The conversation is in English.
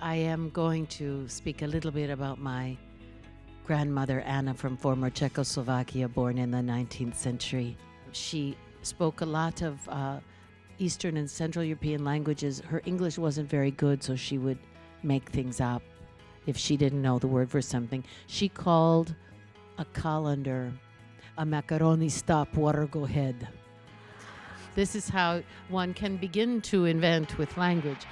I am going to speak a little bit about my grandmother, Anna, from former Czechoslovakia, born in the 19th century. She spoke a lot of uh, Eastern and Central European languages. Her English wasn't very good, so she would make things up if she didn't know the word for something. She called a colander a macaroni stop water go head. This is how one can begin to invent with language.